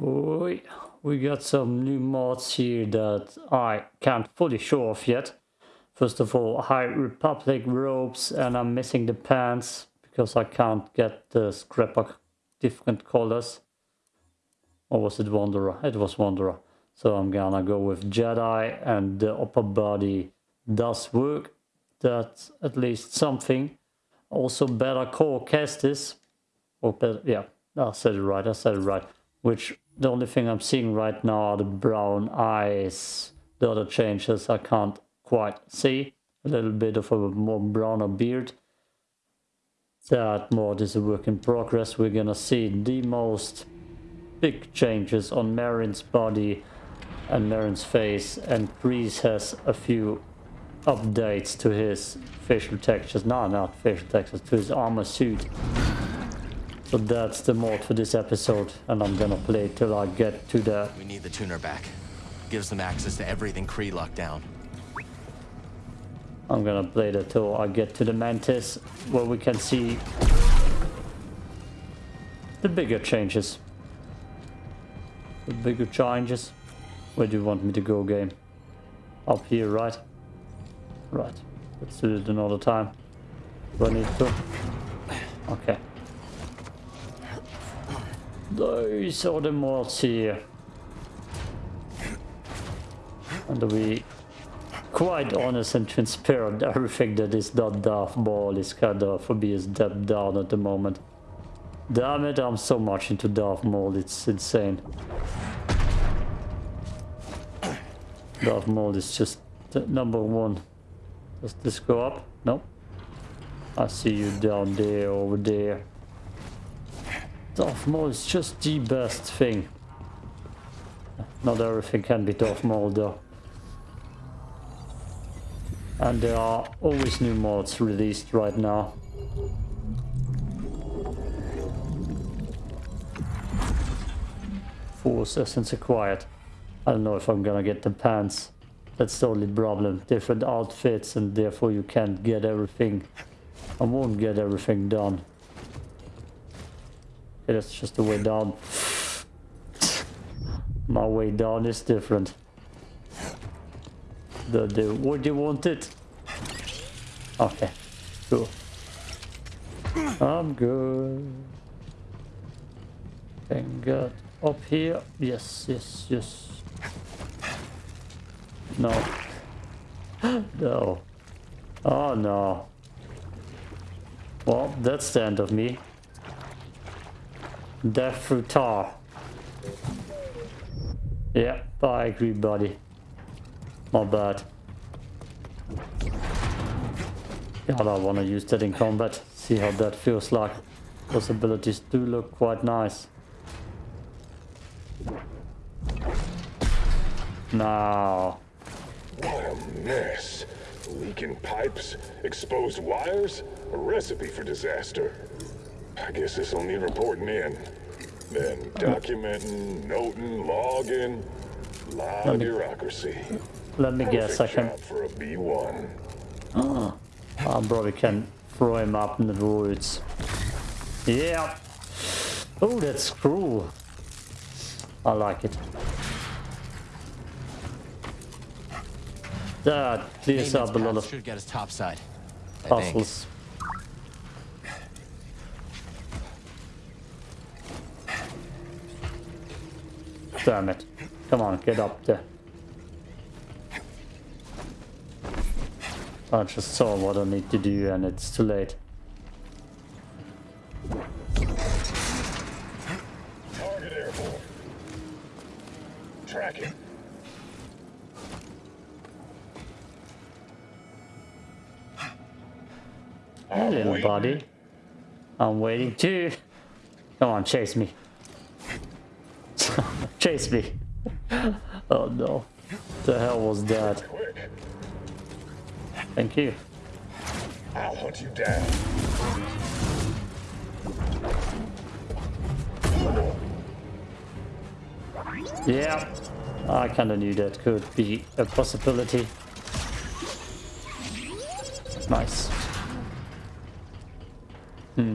We, we got some new mods here that I can't fully show off yet. First of all, High Republic robes and I'm missing the pants because I can't get the scrap of different colors. Or was it Wanderer? It was Wanderer. So I'm gonna go with Jedi and the upper body does work. That's at least something. Also better core Kestis. Or better, yeah, I said it right, I said it right. Which the only thing I'm seeing right now are the brown eyes. The other changes I can't quite see. A little bit of a more browner beard. That mod is a work in progress. We're gonna see the most big changes on Merrin's body and Merrin's face and Greez has a few updates to his facial textures. No, not facial textures, to his armor suit. So that's the mod for this episode and I'm gonna play till I get to the... We need the tuner back. Gives them access to everything Khri locked down. I'm gonna play that till I get to the Mantis where we can see the bigger changes. The bigger changes. Where do you want me to go, game? Up here, right? Right. Let's do it another time. Do I need to? Okay. Those are the mods here. And we quite honest and transparent. Everything that is not Darth is kind of for me is stepped down at the moment. Damn it, I'm so much into Darth Maul, it's insane. Darth Maul is just number one. Does this go up? No. I see you down there, over there. Darth Maul is just the best thing. Not everything can be Darth Maul though. And there are always new mods released right now. Force Essence acquired. I don't know if I'm gonna get the pants. That's the only problem. Different outfits and therefore you can't get everything. I won't get everything done. That's just the way down. My way down is different. The, the, what do you want it? Okay, cool. I'm good. Thank God. Up here. Yes, yes, yes. No. no. Oh no. Well, that's the end of me. Death through tar. Yeah, I agree, buddy. Not bad. God, I want to use that in combat. See how that feels like. Those abilities do look quite nice. Now. What a mess. Leaking pipes, exposed wires, a recipe for disaster. I guess this'll need reporting in. Then documenting, noting, logging. Lot of bureaucracy. Let me guess, I can... for a B1. Oh, ah, I probably can throw him up in the woods. Yeah. Oh, that's cool. I like it. Ah, that clears up a lot of should get us topside. puzzles. Damn it. Come on, get up there. I just saw what I need to do and it's too late. Target airborne. Tracking. Hey, little buddy. I'm waiting too. Come on, chase me. Chase me. oh no. The hell was that? Thank you. I'll hunt you down. Yeah. I kinda knew that could be a possibility. Nice. Hmm.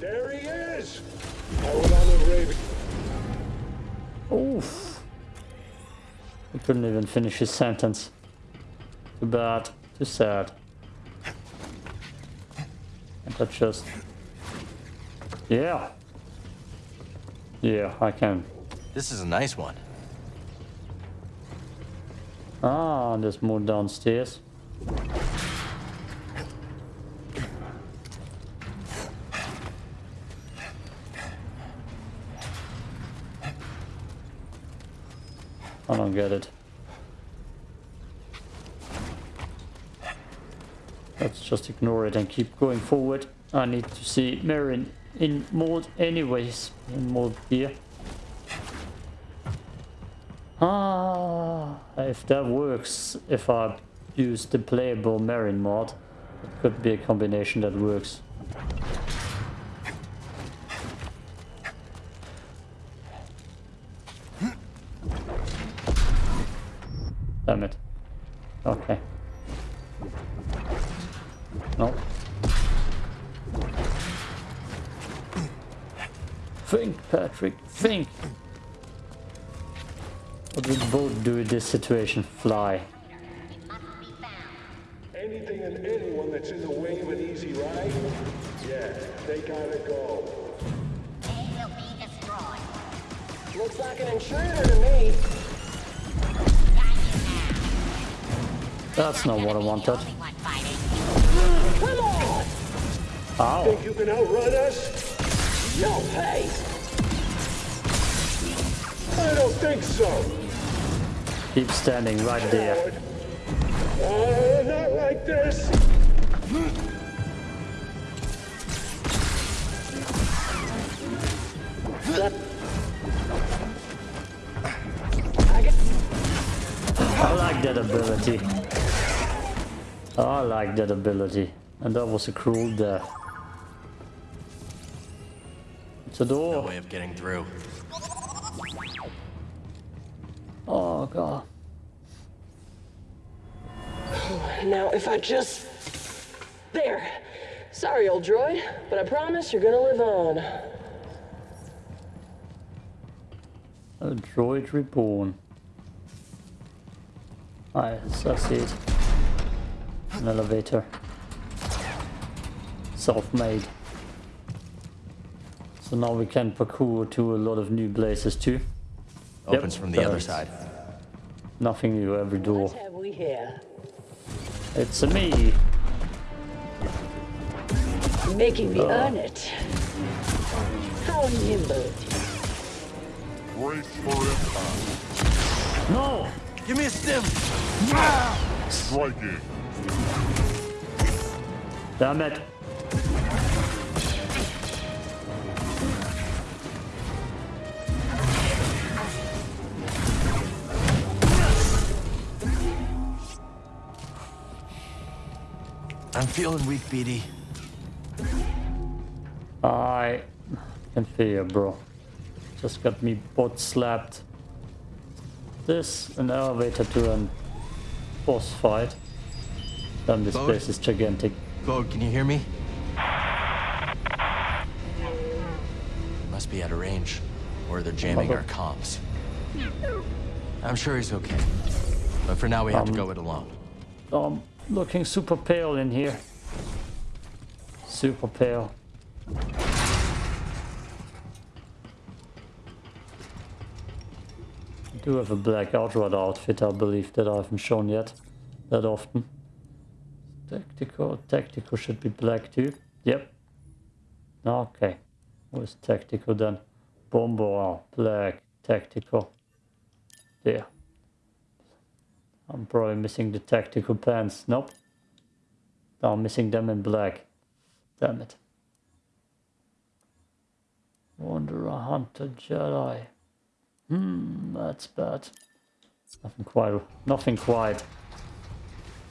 There he is. Oof. He couldn't even finish his sentence. Too bad. Too sad. And that just... Yeah. Yeah, I can. This is a nice one. Ah, there's more downstairs. It. Let's just ignore it and keep going forward. I need to see Merrin in mode anyways. In mode here. Ah, if that works, if I use the playable Merrin mod, it could be a combination that works. Damn it. Okay. No. Think, Patrick, think! What would both do in this situation? Fly. Anything and anyone that's in the way of an easy ride, yeah, they gotta go. They will be destroyed. Looks like an intruder to me. That's not what I wanted. Only one fighting. Come on! Ow! Think you can outrun us? No way! I don't think so. Keep standing right there. Oh, not like this. I like that ability. Oh, I like that ability. And that was a cruel death. It's a No door. way of getting through. Oh god. Now, if I just... There. Sorry, old droid, but I promise you're gonna live on. A droid reborn. I I see it. An elevator. Self-made. So now we can parkour to a lot of new places too. Opens from the other side. Nothing new every door. What have we here? It's a me. Making me oh. earn it. How nimble. Brace for impact. No! Give me a stim! Ah! Striking. Damn it. I'm feeling weak, BD. I can feel, you, bro. Just got me butt slapped. This an elevator to an boss fight. Damn, this Bode? place is gigantic. Bode, can you hear me? Must be out of range. Or they're jamming our comms. I'm sure he's okay. But for now, we have to go it alone. I'm looking super pale in here. Super pale. I do have a black outrider outfit, I believe, that I haven't shown yet that often. Tactical, tactical should be black too. Yep. Okay. What's tactical then? Bomber, black, tactical. There. I'm probably missing the tactical pants. Nope. No, I'm missing them in black. Damn it. Wanderer, Hunter, Jedi. Hmm, that's bad. Nothing quite, nothing quite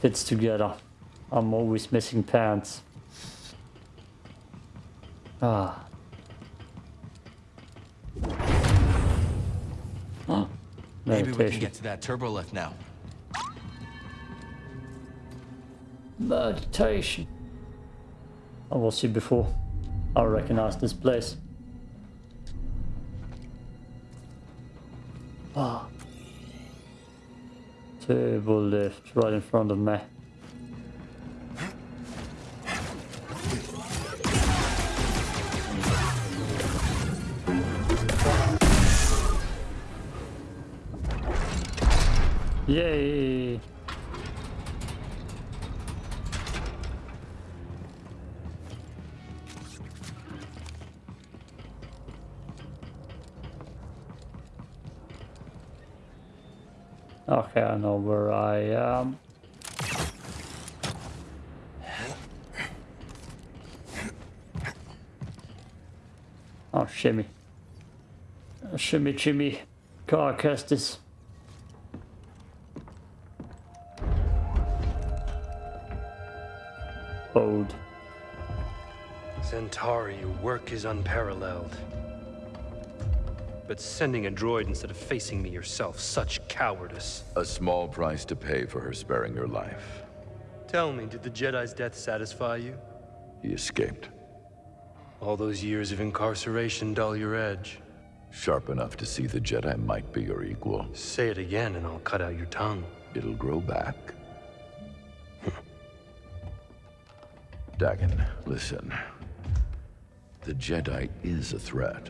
fits together. I'm always missing pants. Ah. Oh, Maybe we can get to that turbo lift now. Meditation. I was here before. I recognize this place. Ah. Turbo lift right in front of me. Yay! Okay, I know where I am. Oh, shimmy. Shimmy, shimmy. Car. Santari, your work is unparalleled. But sending a droid instead of facing me yourself, such cowardice. A small price to pay for her sparing your life. Tell me, did the Jedi's death satisfy you? He escaped. All those years of incarceration dull your edge. Sharp enough to see the Jedi might be your equal. Say it again and I'll cut out your tongue. It'll grow back. Dagan, listen. The Jedi is a threat.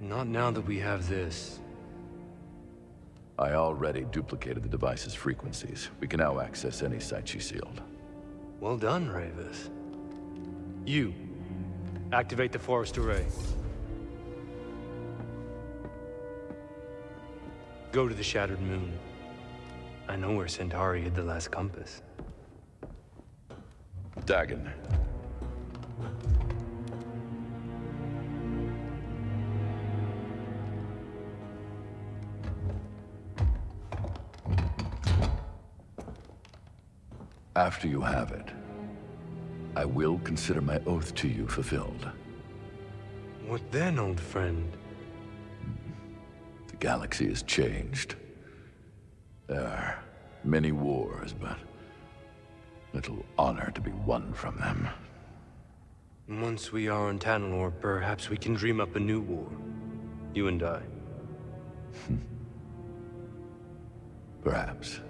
Not now that we have this. I already duplicated the device's frequencies. We can now access any site she sealed. Well done, Rayvis. You, activate the forest array. Go to the Shattered Moon. I know where Santari hid the last compass. Dagan. After you have it, I will consider my oath to you fulfilled. What then, old friend? The galaxy has changed. There are many wars, but little honor to be won from them. Once we are on Tanalor, perhaps we can dream up a new war. You and I. Perhaps.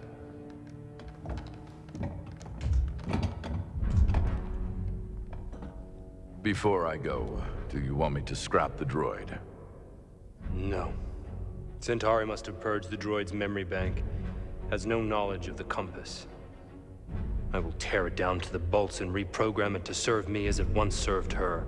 Before I go, do you want me to scrap the droid? No. Santari must have purged the droid's memory bank. Has no knowledge of the compass. I will tear it down to the bolts and reprogram it to serve me as it once served her.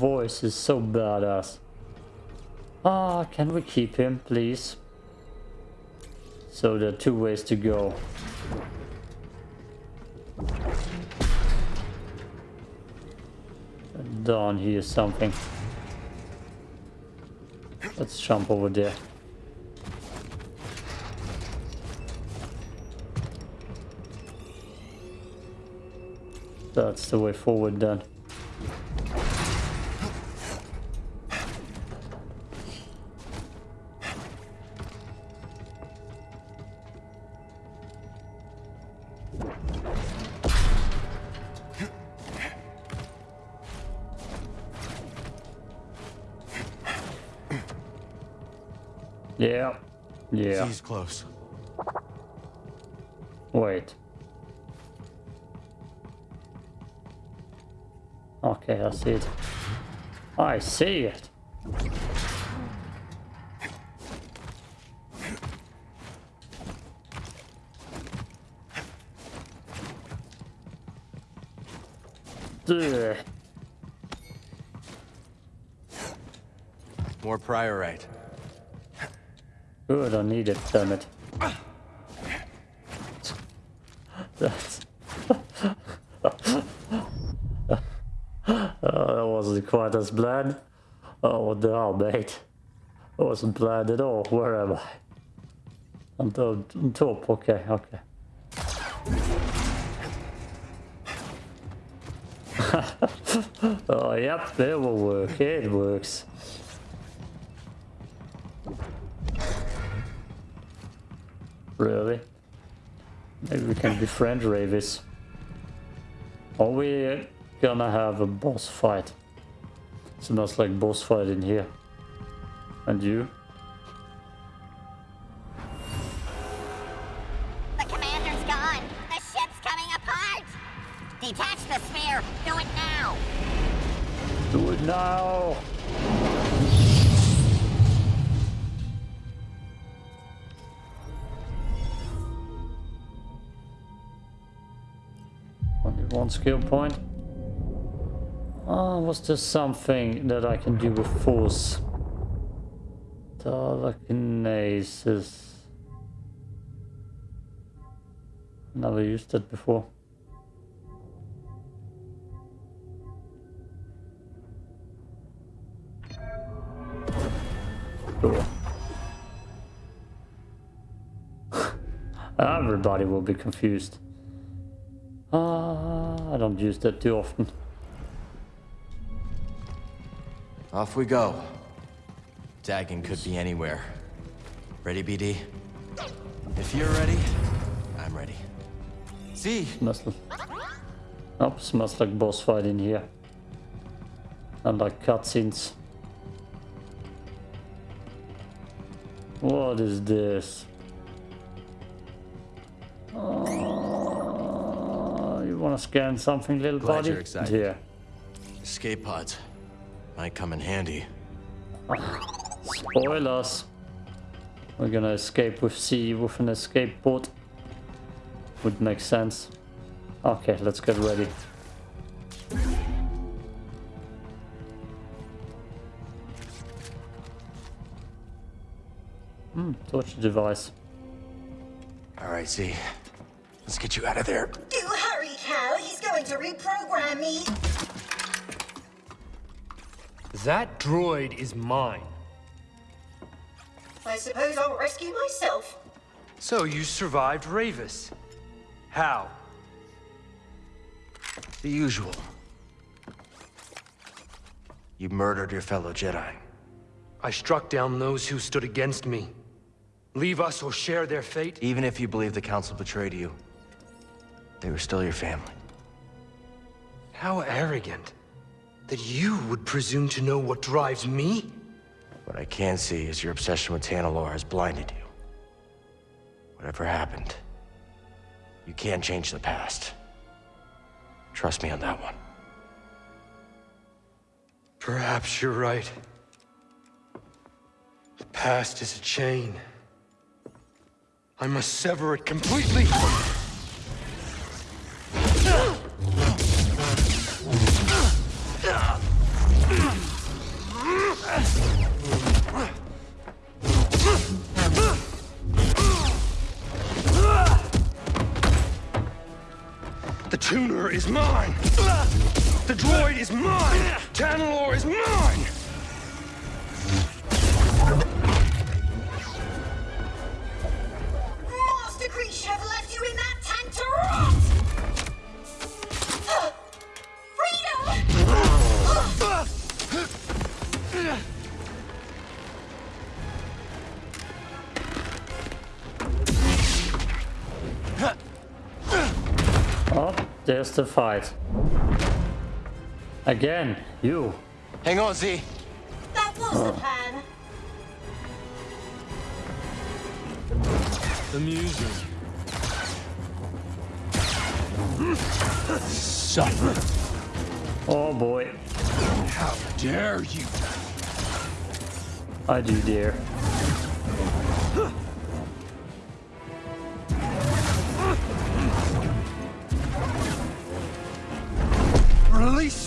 Voice is so badass. Ah, can we keep him, please? So there are two ways to go. Down here something. Let's jump over there. That's the way forward then. Yeah. He's close. Wait. Okay, I see it. I see it. Ugh. More priorite. Good, I need it, damn it. That's... Oh, that wasn't quite as planned. Oh, what the hell, mate? That wasn't planned at all. Where am I? On top, on top. okay, okay. Oh, yep, it will work. It works. Really? Maybe we can befriend Rayvis. Are we gonna have a boss fight? Sounds like boss fight in here. And you? One skill point. Oh, was there something that I can do with force? Telekinesis. Never used it before. Everybody will be confused. Ah, I don't use that too often. Off we go. Dagan could be anywhere. Ready, BD? If you're ready, I'm ready. See, Smells like... Oh, smells like boss fight in here. And like cutscenes. What is this? Oh, you wanna scan something, little Glad buddy? you're excited. Yeah. escape pods might come in handy. Spoilers. We're gonna escape with C with an escape pod. Would make sense. Okay, let's get ready. Hmm, torch device. All right, Z. Let's get you out of there. To reprogram me. That droid is mine. I suppose I'll rescue myself. So you survived Rayvis. How? The usual. You murdered your fellow Jedi. I struck down those who stood against me. Leave us or share their fate? Even if you believe the Council betrayed you, they were still your family. How arrogant. That you would presume to know what drives me? What I can see is your obsession with Tanalor has blinded you. Whatever happened, you can't change the past. Trust me on that one. Perhaps you're right. The past is a chain. I must sever it completely. Is mine! The droid is mine! Tanalor is mine! There's the fight. Again, you. Hang on, Z. That was the plan. The music. Oh boy. How dare you! I do dare.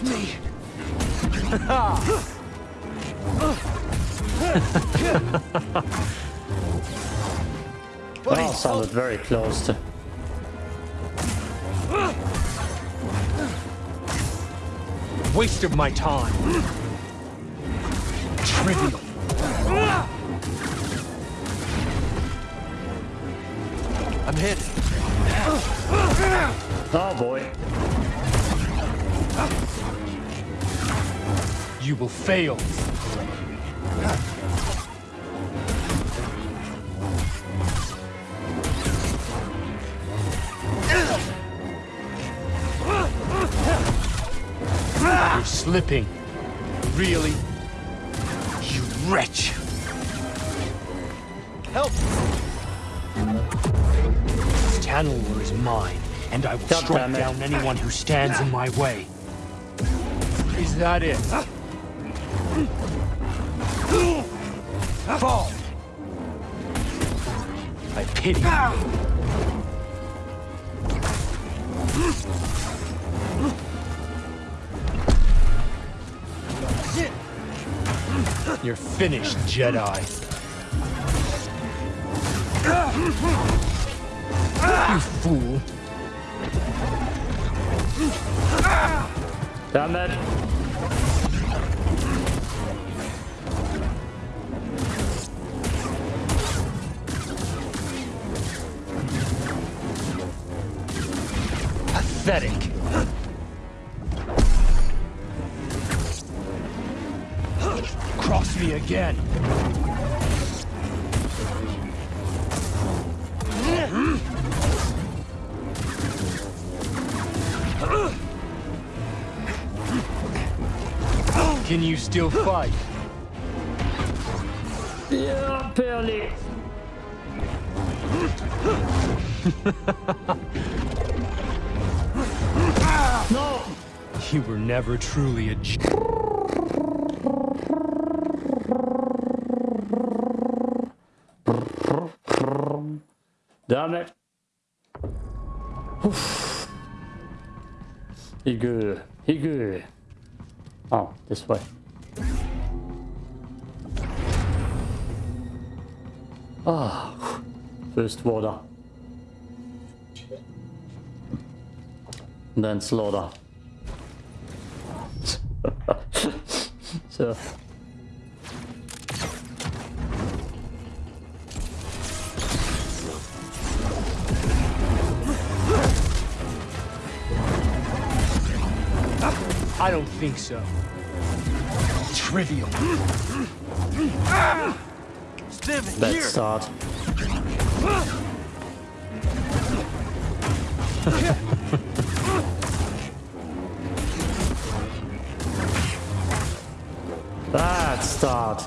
Release me! Oh, sounded very close to. Waste of my time. Trivial. I'm hit. Oh boy. You will fail. You're slipping. Really? You wretch! Help! This Tanalor is mine, and I will strike down anyone who stands in my way. Is that it? Fall! I pity you. You're finished, Jedi. You fool. Damn it. Pathetic. Cross me again. Can you still fight? Yeah, barely. No! You were never truly a J- Damn it. Oof. Higu. Higu. Oh, this way. Ah, first water. Then slaughter. so. I don't think so. Trivial. Bad start. start.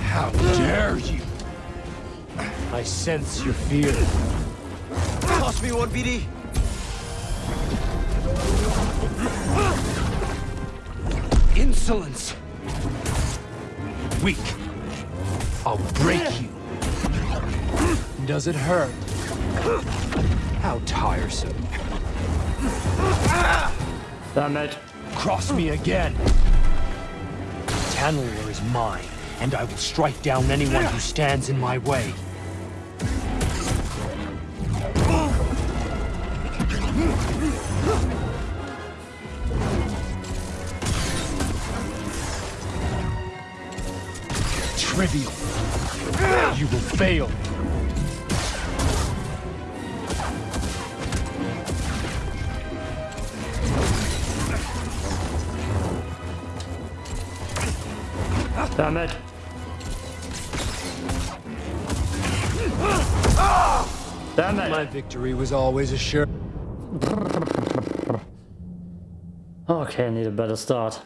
How dare you! I sense your fear. Toss me one, BD. Insolence! Weak. I'll break you. Does it hurt? How tiresome. Damn it. Cross me again. Tanalor is mine, and I will strike down anyone who stands in my way. Trivial. You will fail. Victory was always assured. Okay, I need a better start.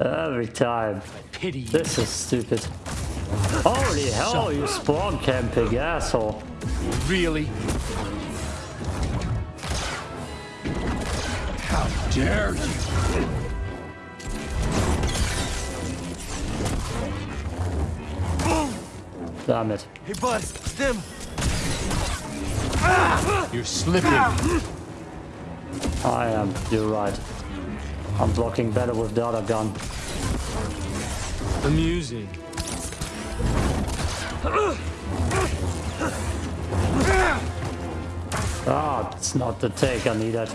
Every time. Pity. This is stupid. Holy hell, you spawn camping asshole. Really? How dare you! Damn it. Hey, bud, stim. You're slipping. I am, you're right. I'm blocking better with the other gun. Amusing. Ah, it's not the take I needed.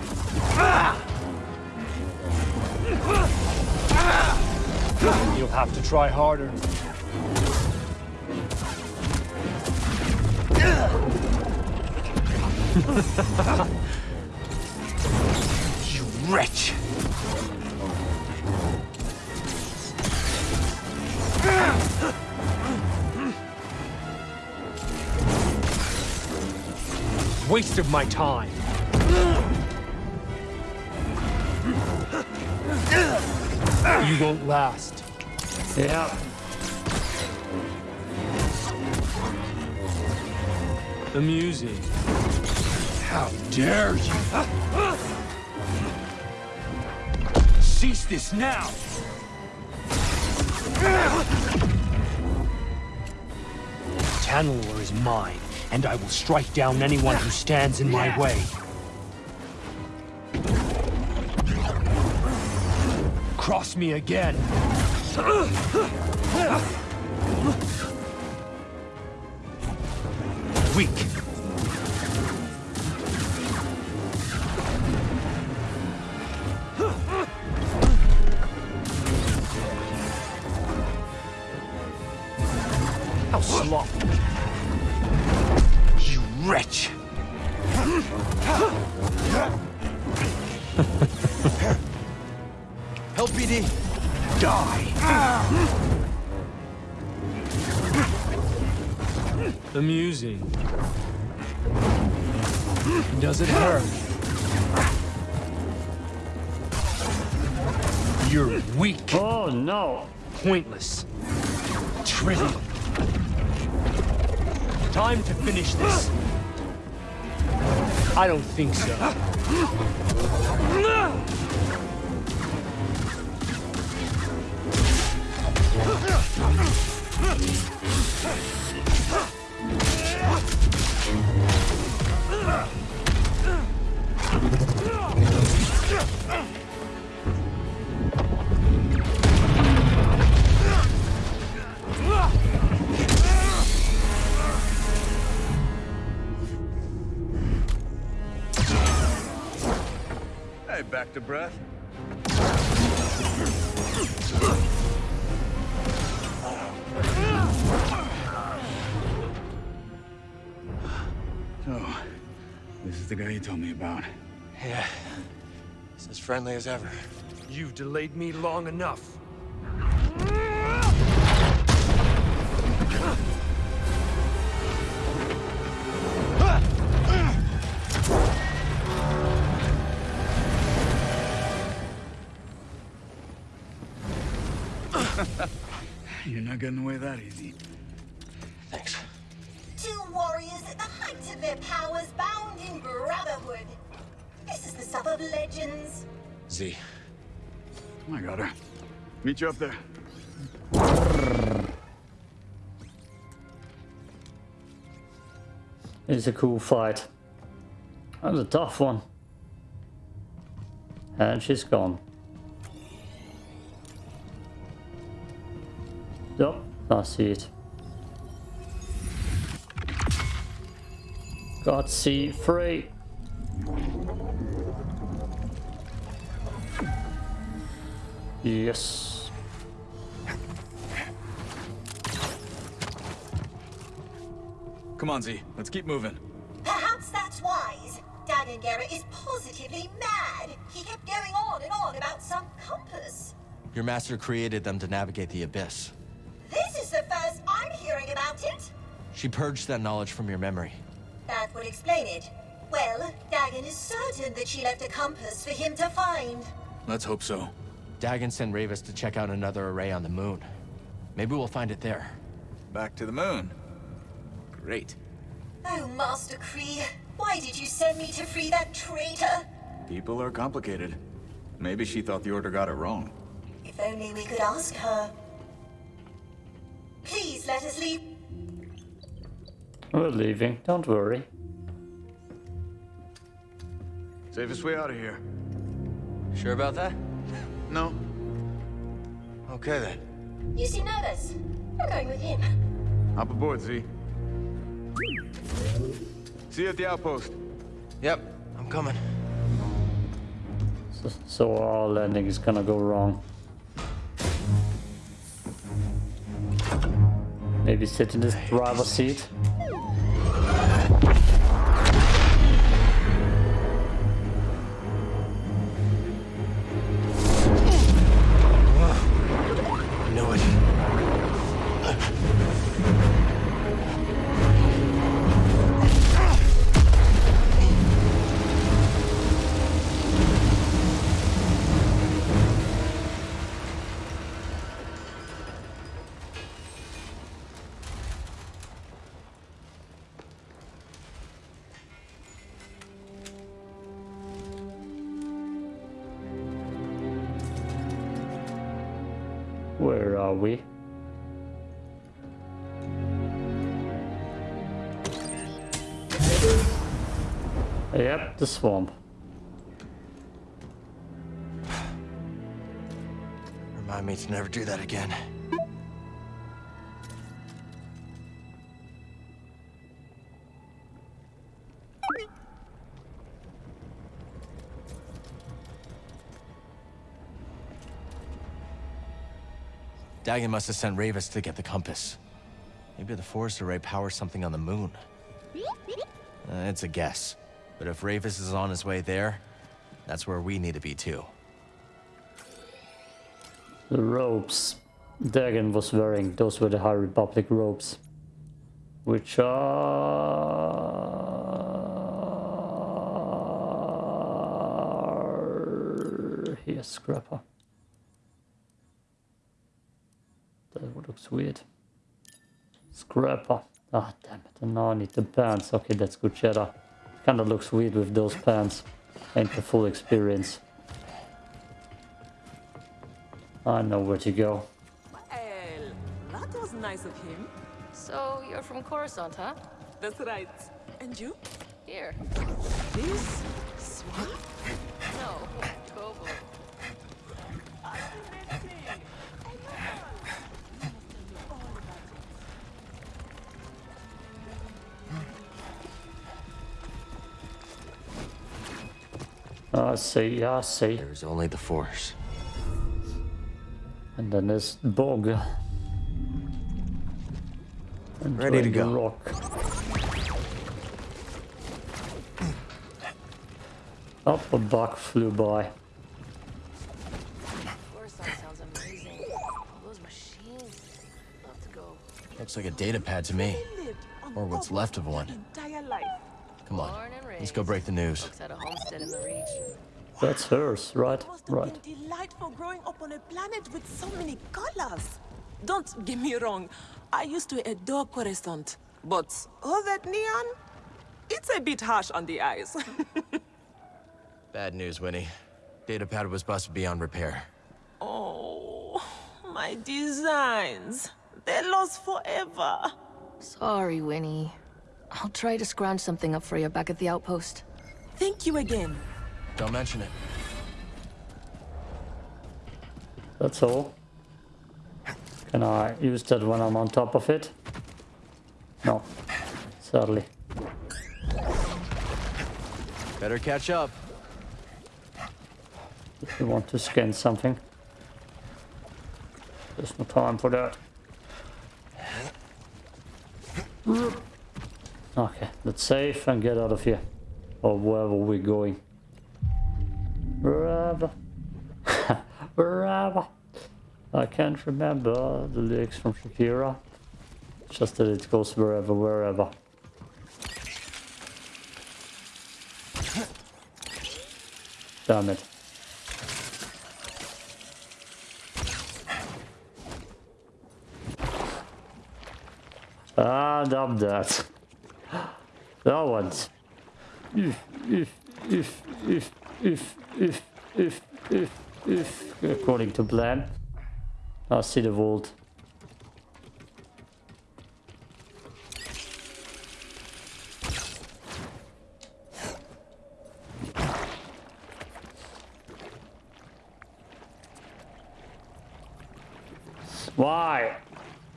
You'll have to try harder. You wretch! Waste of my time. You won't last. Yeah. Amusing. How dare you! Cease this now! Tanalor is mine, and I will strike down anyone who stands in my way. Cross me again. Weak. Pointless, trivial. Time to finish this. I don't think so. Hey, breath. Oh, this is the guy you told me about. Yeah. He's as friendly as ever. You've delayed me long enough. Getting away that easy. Thanks. Two warriors at the height of their powers bound in brotherhood. This is the stuff of legends. Z, I got her. Meet you up there. It's a cool fight. That was a tough one. And she's gone. Yep, I see it. Got C3. Yes. Come on, Z. Let's keep moving. Perhaps that's wise. Dagan is positively mad. He kept going on and on about some compass. your master created them to navigate the Abyss. She purged that knowledge from your memory. That would explain it. Well, Dagan is certain that she left a compass for him to find. Let's hope so. Dagan sent Rayvis to check out another array on the moon. Maybe we'll find it there. Back to the moon. Great. Oh, Master Khri, why did you send me to free that traitor? People are complicated. Maybe she thought the Order got it wrong. If only we could ask her. Please let us leave. We're leaving, don't worry. Safest way out of here. Sure about that? No. Okay then. You seem nervous. I'm going with him. Hop aboard, Z. See you at the outpost. Yep, I'm coming. So, so our landing is gonna go wrong. Maybe sit in this driver's seat. The swamp. Remind me to never do that again. Dagan must have sent Rayvis to get the compass. Maybe the forest array powers something on the moon. Uh, it's a guess. But if Rayvis is on his way there, that's where we need to be too. The ropes Dagan was wearing, those were the High Republic ropes. Which are... Here's Scrapper. That looks weird. Scrapper. Ah, damn it. And now I need the pants. Okay, that's good cheddar. Kinda looks weird with those pants. Ain't the full experience. I know where to go. Well, that was nice of him. So, you're from Coruscant, huh? That's right. And you? Here. This swamp? I see, I see. There's only the Force. And then there's Bog. And Ready to go. Rock. Up a buck flew by. Coruscant sounds amazing. All those machines. Love to go. Looks like a data pad to me. Or what's left of one. Come on, Born and raised. let's go break the news. Folks had a homestead in the Reach. That's hers, right? Must have Right. been delightful growing up on a planet with so many colors. Don't get me wrong. I used to adore Coruscant, but all that neon, it's a bit harsh on the eyes. Bad news, Winnie. Data pad was busted beyond repair. oh, my designs. They're lost forever. Sorry, Winnie. I'll try to scrounge something up for you back at the outpost. Thank you again. Don't mention it. That's all. Can I use that when I'm on top of it? No. Sadly. Better catch up. If you want to scan something. There's no time for that. Okay, let's save and get out of here. Or wherever we're going. Wherever. Wherever. I can't remember the lyrics from Shakira. Just that it goes wherever, wherever. Damn it. Ah, that. That one's. If, if, if, if, if, according to plan. I see the vault. Why?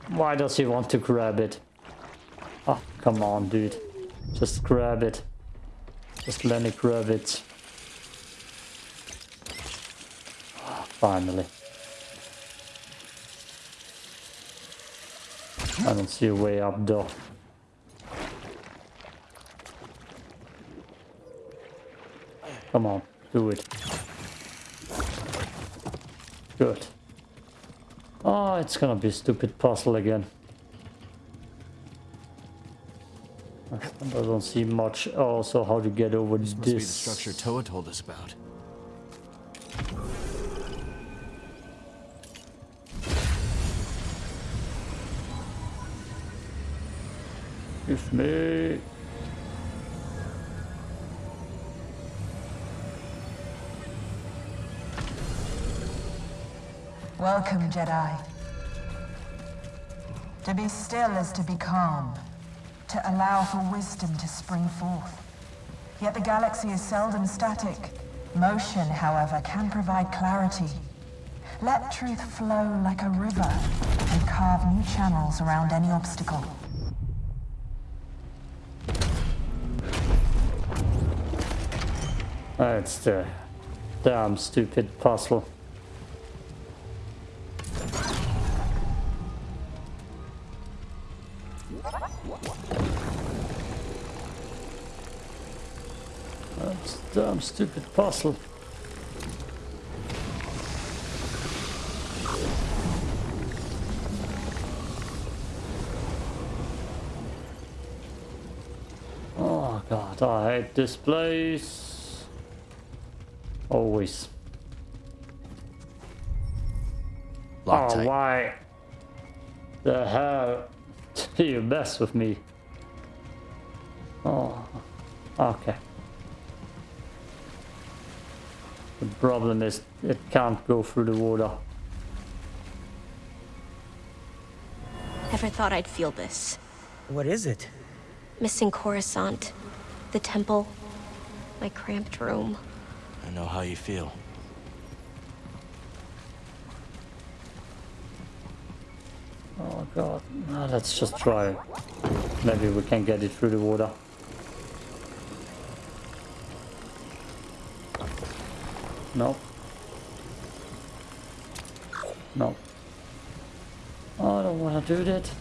Why does he want to grab it? Oh, come on, dude. Just grab it. Just let me grab it. Finally. I don't see a way up though. Come on, do it. Good. Oh, it's gonna be a stupid puzzle again. I don't see much also how to get over this. This must be the structure Toa told us about. Welcome, Jedi. To be still is to be calm, to allow for wisdom to spring forth. Yet the galaxy is seldom static. Motion, however, can provide clarity. Let truth flow like a river and carve new channels around any obstacle. That's the damn stupid puzzle. That's damn stupid puzzle. Oh god, I hate this place. Always. oh, why the hell do you mess with me? Oh, okay. The problem is it can't go through the water. Never thought I'd feel this. What is it? Missing Coruscant, the temple, my cramped room. I know how you feel. Oh god, no, let's just try. Maybe we can get it through the water. No. No. Oh, I don't want to do that.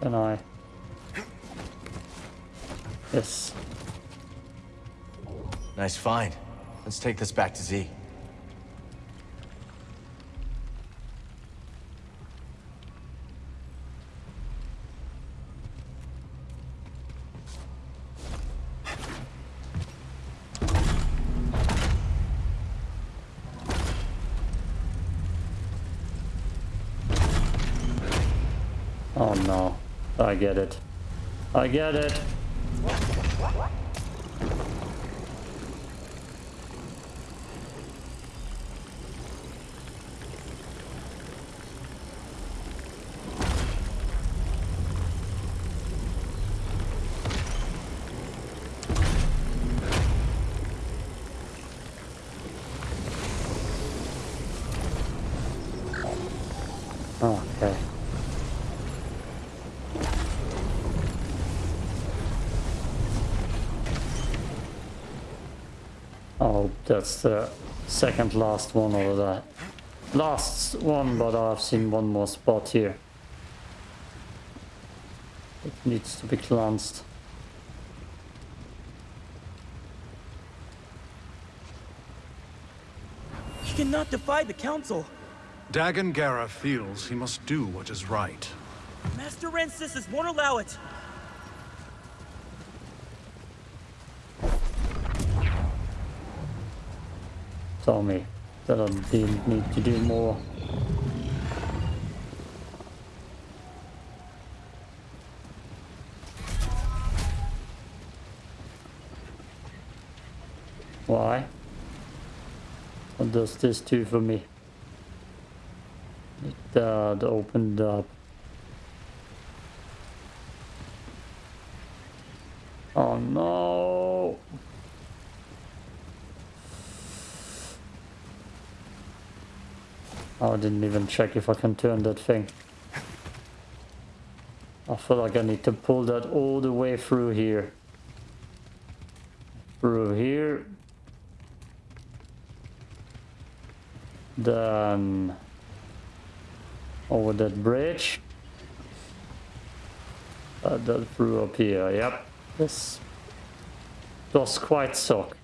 Can I? Yes. Nice find. Let's take this back to Zee. Oh no. I get it. I get it. Okay. Oh, that's the second last one or the last one, but I've seen one more spot here. It needs to be cleansed. He cannot defy the Council. Dagan Gera feels he must do what is right. Master Rancessus won't allow it. Tell me that I didn't need to do more. Why? What does this do for me? It uh, opened up. Oh no! Oh, I didn't even check if I can turn that thing. I feel like I need to pull that all the way through here. Through here. Then over that bridge. Uh, that through up here, yep. This does quite suck.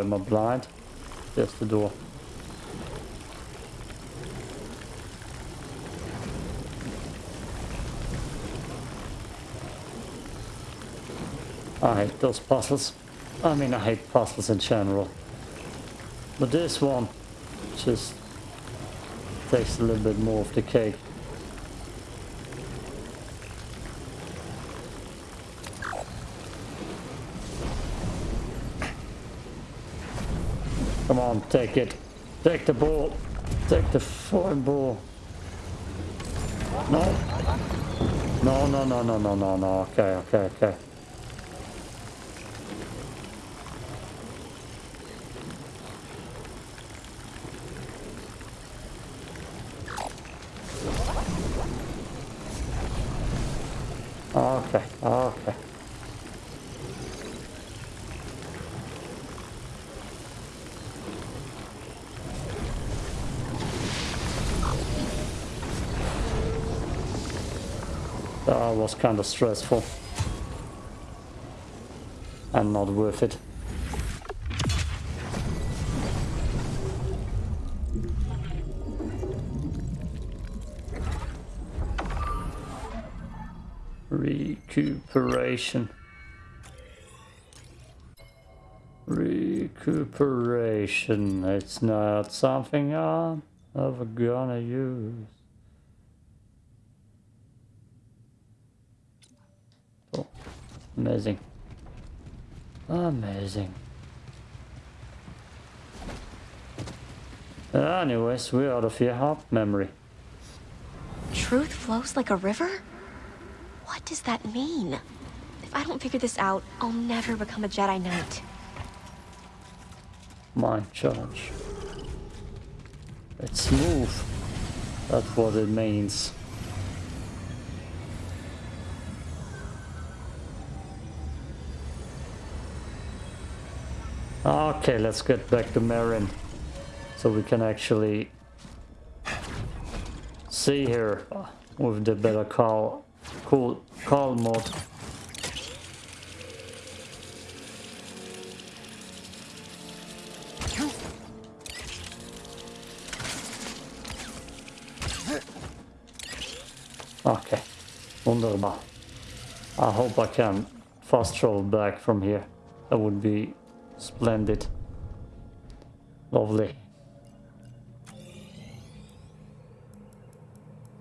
Am I blind? There's the door. I hate those puzzles. I mean, I hate puzzles in general. But this one just takes a little bit more of the cake. Come on, take it. Take the ball. Take the foreign ball. No. No, no, no, no, no, no, no. Okay, okay. Okay, okay. That was kind of stressful. And not worth it. Recuperation. Recuperation. It's not something I'm ever gonna use. Amazing. Amazing. Anyways, we're out of here. Hop memory. Truth flows like a river? What does that mean? If I don't figure this out, I'll never become a Jedi Knight. Mind charge. It's smooth. That's what it means. Okay, let's get back to Merrin. So we can actually see here with the better call cool call mode. Okay, wunderbar. I hope I can fast travel back from here. That would be splendid. Lovely.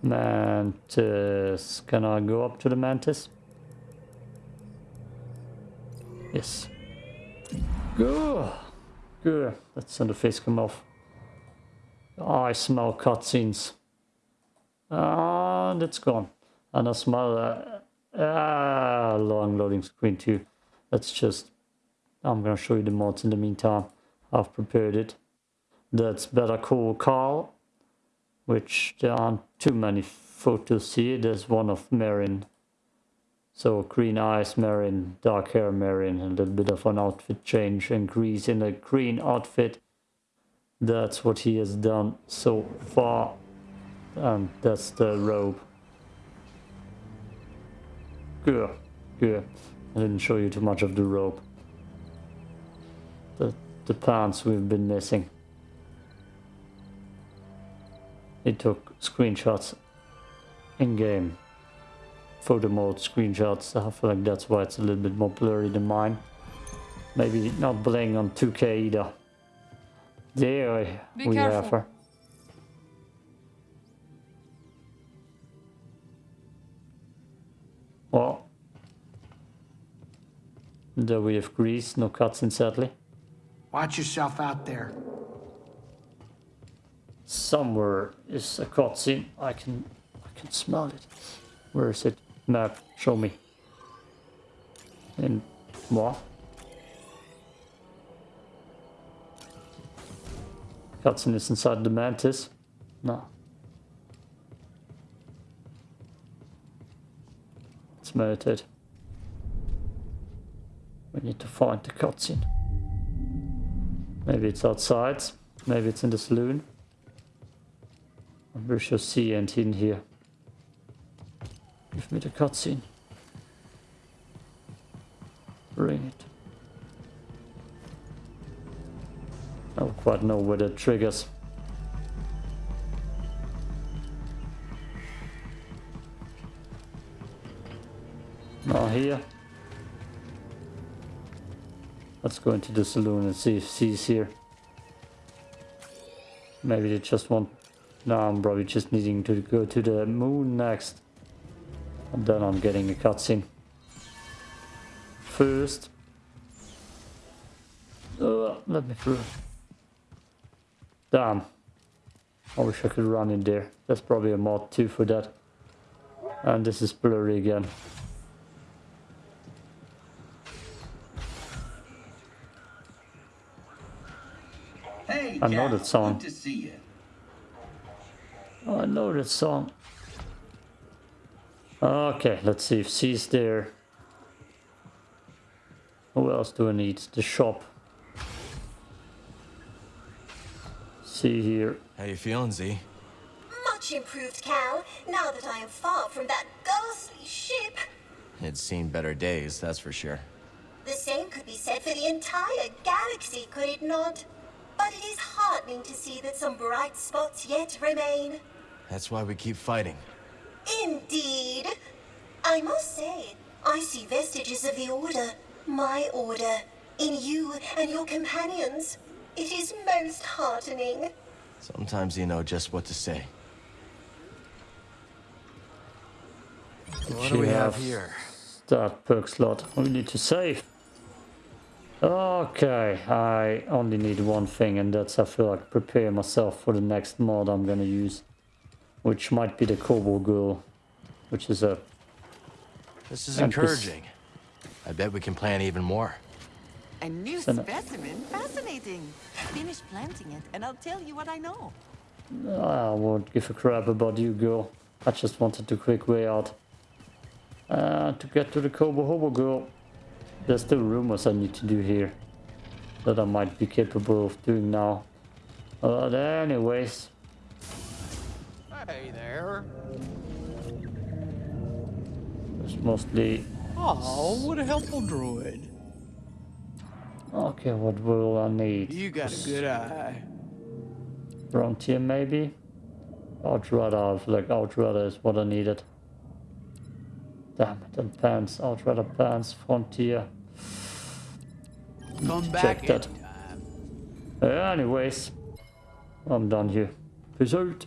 Mantis. Can I go up to the mantis? Yes. Good. Good. Let's send the face come off. I smell cutscenes. And it's gone. And I smell a uh, long loading screen too. Let's just... Oh, I'm gonna show you the mods in the meantime. I've prepared it. That's Better Call Carl which there aren't too many photos here. There's one of Merrin. So green eyes Merrin, dark hair Merrin, a little bit of an outfit change, increase in a green outfit. That's what he has done so far. And that's the robe. Good, good. I didn't show you too much of the robe. The, pants we've been missing. He took screenshots in-game photo mode screenshots. I feel like that's why it's a little bit more blurry than mine. Maybe not playing on 2K either. There Be we careful. have her. Well, there we have Greez, no cutscene sadly. Watch yourself out there. Somewhere is a cutscene. I can I can smell it. Where is it? Map, show me. And what? Cutscene is inside the mantis. No. Let's meditate. We need to find the cutscene. Maybe it's outside. Maybe it's in the saloon. Pretty sure C ain't in here. Give me the cutscene. Bring it. I don't quite know where the triggers. Not here. Let's go into the saloon and see if C's here. Maybe they just want... No, I'm probably just needing to go to the moon next. And then I'm getting a cutscene. First... Uh, let me through. Damn. I wish I could run in there. That's probably a mod too for that. And this is blurry again. I know that song. Good to see you. Oh, I know that song. Okay, let's see if C's there. Who else do I need? The shop. See here. How you feeling, Zee? Much improved, Cal, now that I am far from that ghastly ship. It's seen better days, that's for sure. The same could be said for the entire galaxy, could it not? But it is heartening to see that some bright spots yet remain. That's why we keep fighting. Indeed. I must say, I see vestiges of the Order, my Order, in you and your companions. It is most heartening. Sometimes you know just what to say. What do we have here? Start perk slot. We need to save. Okay, I only need one thing and that's I feel like prepare myself for the next mod I'm gonna use. Which might be the Kobold Girl. Which is a... This is and encouraging. I bet we can plan even more. A new Send it. specimen? Fascinating. Finish planting it, and I'll tell you what I know. I won't give a crap about you, girl. I just wanted the quick way out. Uh, to get to the Kobo Hobo Girl. There's still rumors I need to do here. That I might be capable of doing now. Uh, but anyways. Hey there. It's mostly... Oh, what a helpful droid. Okay, what will I need? You got a good eye. Frontier maybe? Outrider, I feel like Outrider is what I needed. Damn it, and pants, Outrider pants, Frontier. Come back check that. Anyways, I'm done here. Peace out.